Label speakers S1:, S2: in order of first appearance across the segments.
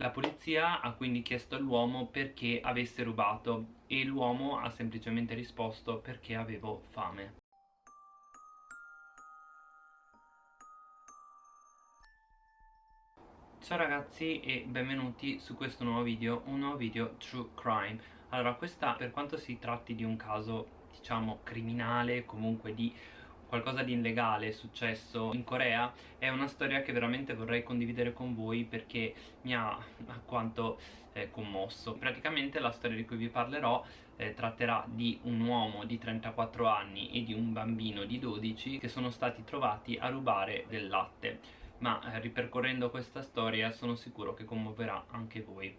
S1: La polizia ha quindi chiesto all'uomo perché avesse rubato e l'uomo ha semplicemente risposto perché avevo fame. Ciao ragazzi e benvenuti su questo nuovo video, un nuovo video True Crime Allora questa per quanto si tratti di un caso diciamo criminale, comunque di qualcosa di illegale successo in Corea è una storia che veramente vorrei condividere con voi perché mi ha alquanto eh, commosso. Praticamente la storia di cui vi parlerò eh, tratterà di un uomo di 34 anni e di un bambino di 12 che sono stati trovati a rubare del latte. Ma eh, ripercorrendo questa storia sono sicuro che commuoverà anche voi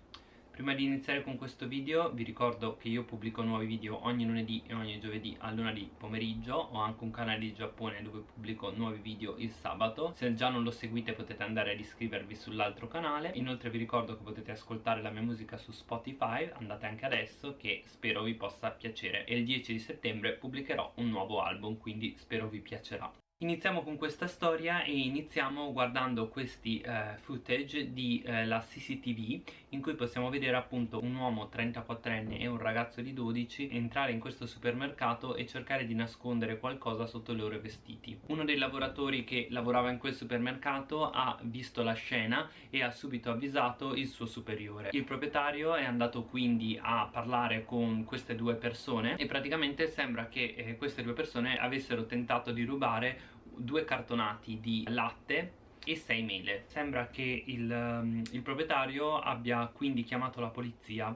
S1: Prima di iniziare con questo video vi ricordo che io pubblico nuovi video ogni lunedì e ogni giovedì a luna di pomeriggio. Ho anche un canale di Giappone dove pubblico nuovi video il sabato. Se già non lo seguite potete andare ad iscrivervi sull'altro canale. Inoltre vi ricordo che potete ascoltare la mia musica su Spotify. Andate anche adesso che spero vi possa piacere. E il 10 di settembre pubblicherò un nuovo album quindi spero vi piacerà Iniziamo con questa storia e iniziamo guardando questi eh, footage di eh, la CCTV in cui possiamo vedere appunto un uomo 34enne e un ragazzo di 12 entrare in questo supermercato e cercare di nascondere qualcosa sotto i loro vestiti. Uno dei lavoratori che lavorava in quel supermercato ha visto la scena e ha subito avvisato il suo superiore. Il proprietario è andato quindi a parlare con queste due persone e praticamente sembra che eh, queste due persone avessero tentato di rubare due cartonati di latte e 6 mele. Sembra che il, um, il proprietario abbia quindi chiamato la polizia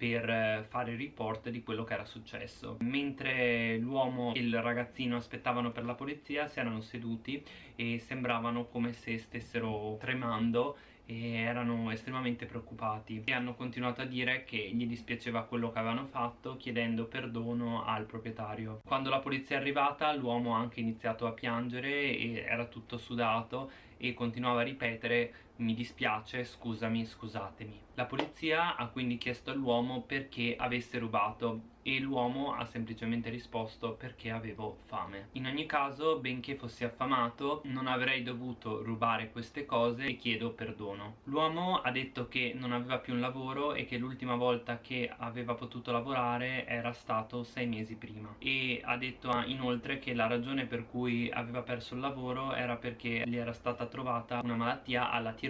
S1: per eh, fare il report di quello che era successo. Mentre l'uomo e il ragazzino aspettavano per la polizia si erano seduti e sembravano come se stessero tremando e erano estremamente preoccupati. E hanno continuato a dire che gli dispiaceva quello che avevano fatto chiedendo perdono al proprietario. Quando la polizia è arrivata l'uomo ha anche iniziato a piangere e era tutto sudato e continuava a ripetere mi dispiace, scusami, scusatemi. La polizia ha quindi chiesto all'uomo perché avesse rubato e l'uomo ha semplicemente risposto perché avevo fame. In ogni caso benché fossi affamato non avrei dovuto rubare queste cose e chiedo perdono. L'uomo ha detto che non aveva più un lavoro e che l'ultima volta che aveva potuto lavorare era stato sei mesi prima. E ha detto inoltre che la ragione per cui aveva perso il lavoro era perché gli era stata trovata una malattia alla tiroide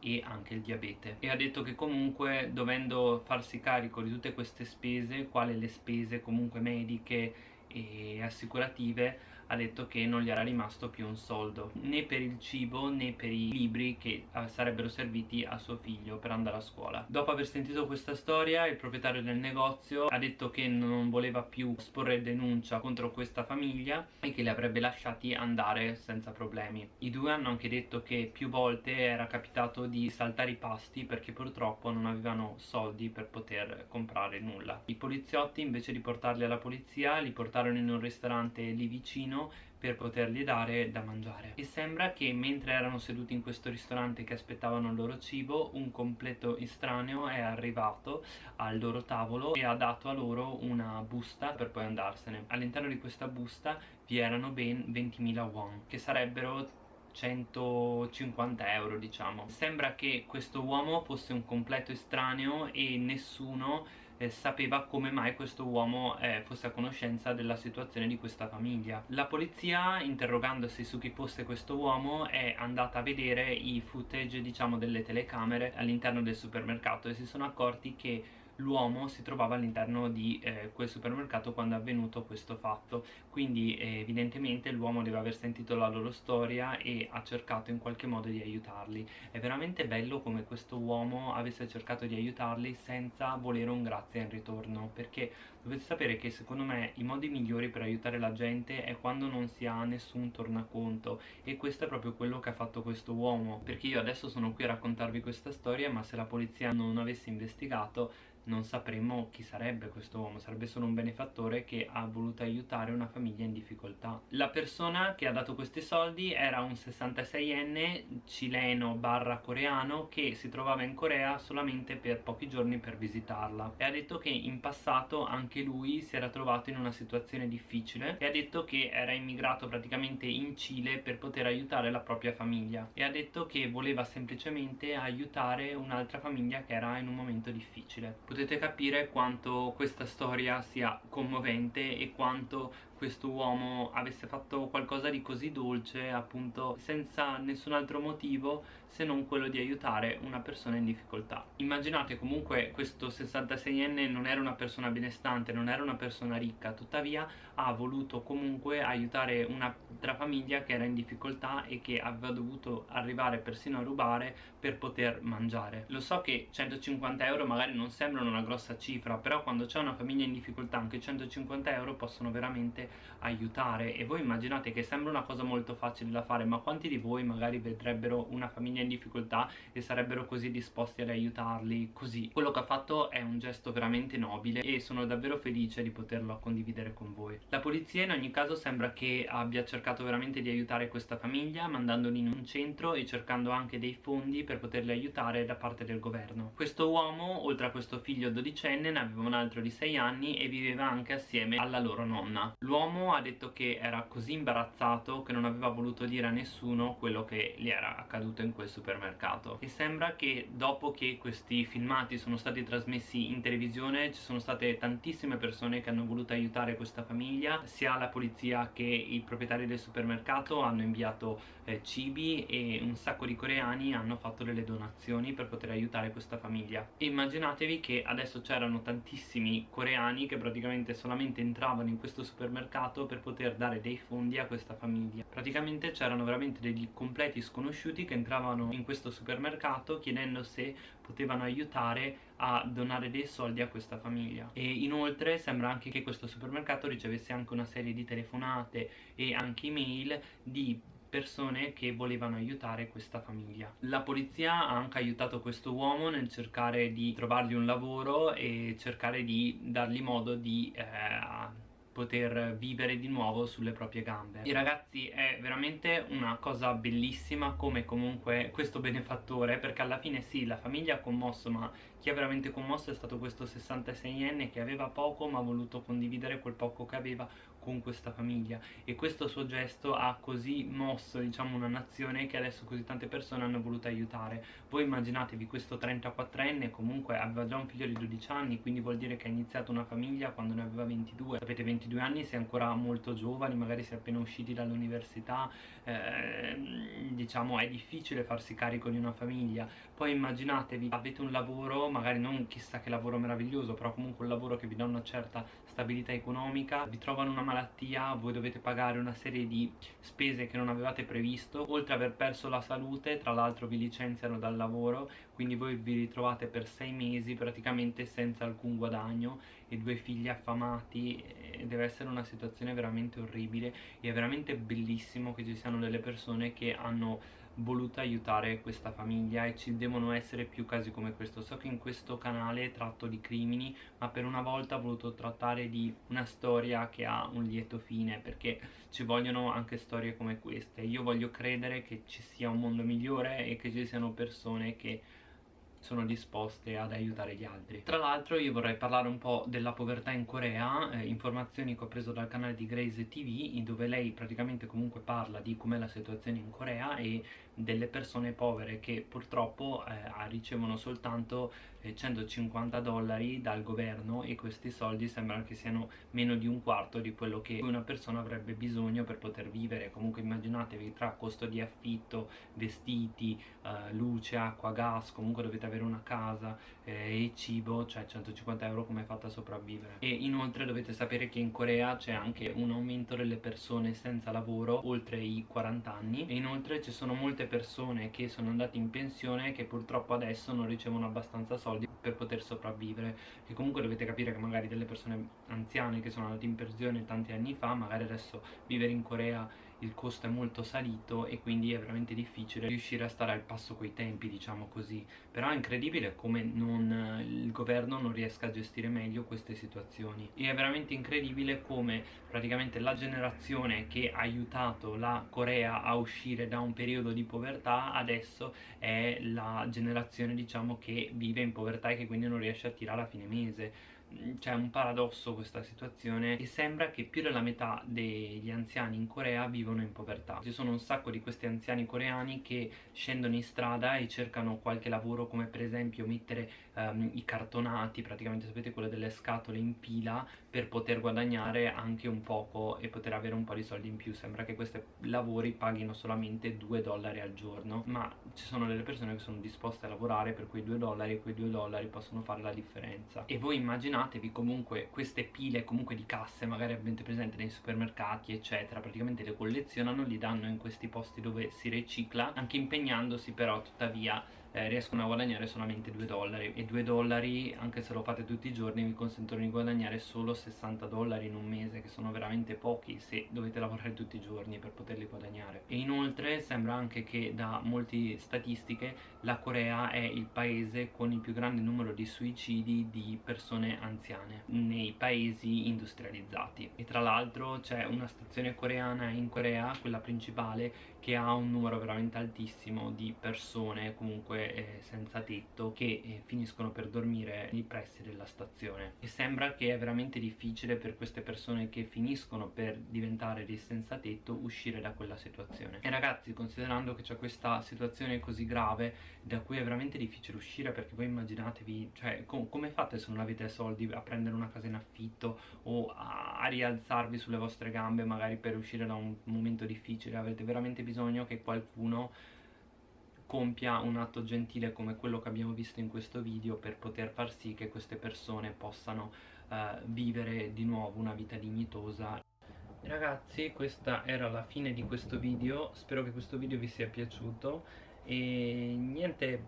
S1: e anche il diabete. E ha detto che comunque dovendo farsi carico di tutte queste spese quale le spese comunque mediche e assicurative ha detto che non gli era rimasto più un soldo né per il cibo né per i libri che eh, sarebbero serviti a suo figlio per andare a scuola. Dopo aver sentito questa storia il proprietario del negozio ha detto che non voleva più sporre denuncia contro questa famiglia e che li avrebbe lasciati andare senza problemi. I due hanno anche detto che più volte era capitato di saltare i pasti perché purtroppo non avevano soldi per poter comprare nulla. I poliziotti invece di portarli alla polizia li portarono in un ristorante lì vicino vicino per potergli dare da mangiare. E sembra che mentre erano seduti in questo ristorante che aspettavano il loro cibo un completo estraneo è arrivato al loro tavolo e ha dato a loro una busta per poi andarsene. All'interno di questa busta vi erano ben 20.000 won che sarebbero 150 euro diciamo. Sembra che questo uomo fosse un completo estraneo e nessuno eh, sapeva come mai questo uomo eh, fosse a conoscenza della situazione di questa famiglia. La polizia interrogandosi su chi fosse questo uomo è andata a vedere i footage diciamo delle telecamere all'interno del supermercato e si sono accorti che l'uomo si trovava all'interno di eh, quel supermercato quando è avvenuto questo fatto. Quindi eh, evidentemente l'uomo deve aver sentito la loro storia e ha cercato in qualche modo di aiutarli. È veramente bello come questo uomo avesse cercato di aiutarli senza volere un grazie in ritorno perché dovete sapere che secondo me i modi migliori per aiutare la gente è quando non si ha nessun tornaconto e questo è proprio quello che ha fatto questo uomo. Perché io adesso sono qui a raccontarvi questa storia ma se la polizia non avesse investigato non sapremmo chi sarebbe questo uomo, sarebbe solo un benefattore che ha voluto aiutare una famiglia in difficoltà. La persona che ha dato questi soldi era un 66enne cileno barra coreano che si trovava in Corea solamente per pochi giorni per visitarla. E ha detto che in passato anche lui si era trovato in una situazione difficile e ha detto che era immigrato praticamente in Cile per poter aiutare la propria famiglia. E ha detto che voleva semplicemente aiutare un'altra famiglia che era in un momento difficile. Potete capire quanto questa storia sia commovente e quanto questo uomo avesse fatto qualcosa di così dolce appunto senza nessun altro motivo se non quello di aiutare una persona in difficoltà. Immaginate comunque questo 66enne non era una persona benestante non era una persona ricca tuttavia ha voluto comunque aiutare un'altra famiglia che era in difficoltà e che aveva dovuto arrivare persino a rubare per poter mangiare. Lo so che 150 euro magari non sembrano una grossa cifra però quando c'è una famiglia in difficoltà anche 150 euro possono veramente aiutare e voi immaginate che sembra una cosa molto facile da fare ma quanti di voi magari vedrebbero una famiglia in difficoltà e sarebbero così disposti ad aiutarli? Così. Quello che ha fatto è un gesto veramente nobile e sono davvero felice di poterlo condividere con voi. La polizia in ogni caso sembra che abbia cercato veramente di aiutare questa famiglia mandandoli in un centro e cercando anche dei fondi per poterli aiutare da parte del governo. Questo uomo oltre a questo figlio dodicenne ne aveva un altro di 6 anni e viveva anche assieme alla loro nonna. L'uomo ha detto che era così imbarazzato che non aveva voluto dire a nessuno quello che gli era accaduto in quel supermercato. E sembra che dopo che questi filmati sono stati trasmessi in televisione ci sono state tantissime persone che hanno voluto aiutare questa famiglia sia la polizia che i proprietari del supermercato hanno inviato eh, cibi e un sacco di coreani hanno fatto delle donazioni per poter aiutare questa famiglia. E immaginatevi che adesso c'erano tantissimi coreani che praticamente solamente entravano in questo supermercato mercato per poter dare dei fondi a questa famiglia. Praticamente c'erano veramente degli completi sconosciuti che entravano in questo supermercato chiedendo se potevano aiutare a donare dei soldi a questa famiglia. E inoltre sembra anche che questo supermercato ricevesse anche una serie di telefonate e anche email di persone che volevano aiutare questa famiglia. La polizia ha anche aiutato questo uomo nel cercare di trovargli un lavoro e cercare di dargli modo di eh, poter vivere di nuovo sulle proprie gambe. E ragazzi è veramente una cosa bellissima come comunque questo benefattore perché alla fine sì la famiglia ha commosso ma chi ha veramente commosso è stato questo 66enne che aveva poco ma ha voluto condividere quel poco che aveva con questa famiglia. E questo suo gesto ha così mosso diciamo una nazione che adesso così tante persone hanno voluto aiutare. Voi immaginatevi questo 34enne comunque aveva già un figlio di 12 anni quindi vuol dire che ha iniziato una famiglia quando ne aveva 22 sapete 22 anni si è ancora molto giovani magari si è appena usciti dall'università eh, diciamo è difficile farsi carico di una famiglia. Poi immaginatevi avete un lavoro magari non chissà che lavoro meraviglioso però comunque un lavoro che vi dà una certa stabilità economica vi trovano una malattia voi dovete pagare una serie di spese che non avevate previsto oltre ad aver perso la salute tra l'altro vi licenziano dal lavoro quindi voi vi ritrovate per sei mesi praticamente senza alcun guadagno e due figli affamati deve essere una situazione veramente orribile e è veramente bellissimo che ci siano delle persone che hanno voluto aiutare questa famiglia e ci devono essere più casi come questo. So che in questo canale tratto di crimini ma per una volta ho voluto trattare di una storia che ha un lieto fine perché ci vogliono anche storie come queste. Io voglio credere che ci sia un mondo migliore e che ci siano persone che sono disposte ad aiutare gli altri. Tra l'altro io vorrei parlare un po' della povertà in Corea eh, informazioni che ho preso dal canale di Grace TV dove lei praticamente comunque parla di com'è la situazione in Corea e delle persone povere che purtroppo eh, ricevono soltanto eh, 150 dollari dal governo e questi soldi sembrano che siano meno di un quarto di quello che una persona avrebbe bisogno per poter vivere comunque immaginatevi tra costo di affitto, vestiti, eh, luce, acqua, gas comunque dovete avere avere una casa eh, e cibo, cioè 150 euro come è fatta a sopravvivere. E inoltre dovete sapere che in Corea c'è anche un aumento delle persone senza lavoro oltre i 40 anni e inoltre ci sono molte persone che sono andate in pensione che purtroppo adesso non ricevono abbastanza soldi per poter sopravvivere. E comunque dovete capire che magari delle persone anziane che sono andate in pensione tanti anni fa magari adesso vivere in Corea il costo è molto salito e quindi è veramente difficile riuscire a stare al passo coi tempi diciamo così. Però è incredibile come non, il governo non riesca a gestire meglio queste situazioni. E è veramente incredibile come praticamente la generazione che ha aiutato la Corea a uscire da un periodo di povertà adesso è la generazione diciamo che vive in povertà e che quindi non riesce a tirare a fine mese c'è un paradosso questa situazione e sembra che più della metà degli anziani in Corea vivono in povertà. Ci sono un sacco di questi anziani coreani che scendono in strada e cercano qualche lavoro come per esempio mettere um, i cartonati, praticamente sapete quello delle scatole in pila per poter guadagnare anche un poco e poter avere un po' di soldi in più. Sembra che questi lavori paghino solamente 2 dollari al giorno, ma ci sono delle persone che sono disposte a lavorare per quei 2 dollari e quei 2 dollari possono fare la differenza. E voi immaginate immaginatevi comunque queste pile comunque di casse magari avete presente nei supermercati eccetera praticamente le collezionano li danno in questi posti dove si ricicla anche impegnandosi però tuttavia eh, riescono a guadagnare solamente 2 dollari. E 2 dollari anche se lo fate tutti i giorni vi consentono di guadagnare solo 60 dollari in un mese che sono veramente pochi se dovete lavorare tutti i giorni per poterli guadagnare. E inoltre sembra anche che da molte statistiche la Corea è il paese con il più grande numero di suicidi di persone anziane nei paesi industrializzati. E tra l'altro c'è una stazione coreana in Corea quella principale che ha un numero veramente altissimo di persone comunque eh, senza tetto che eh, finiscono per dormire nei pressi della stazione. E sembra che è veramente difficile per queste persone che finiscono per diventare dei senza tetto uscire da quella situazione. E ragazzi considerando che c'è questa situazione così grave da cui è veramente difficile uscire perché voi immaginatevi cioè com come fate se non avete soldi a prendere una casa in affitto o a, a rialzarvi sulle vostre gambe magari per uscire da un momento difficile? Avete veramente bisogno bisogno che qualcuno compia un atto gentile come quello che abbiamo visto in questo video per poter far sì che queste persone possano eh, vivere di nuovo una vita dignitosa. Ragazzi questa era la fine di questo video. Spero che questo video vi sia piaciuto. E niente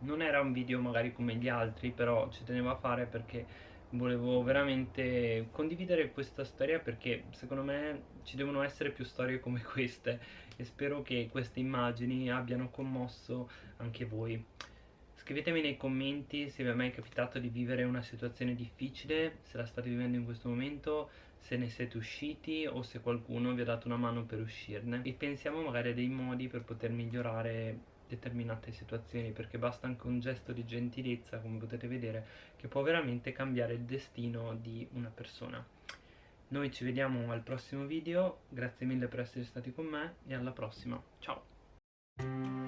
S1: non era un video magari come gli altri però ci tenevo a fare perché volevo veramente condividere questa storia perché secondo me ci devono essere più storie come queste e spero che queste immagini abbiano commosso anche voi. Scrivetemi nei commenti se vi è mai capitato di vivere una situazione difficile, se la state vivendo in questo momento, se ne siete usciti o se qualcuno vi ha dato una mano per uscirne e pensiamo magari a dei modi per poter migliorare determinate situazioni perché basta anche un gesto di gentilezza come potete vedere che può veramente cambiare il destino di una persona noi ci vediamo al prossimo video. Grazie mille per essere stati con me e alla prossima. Ciao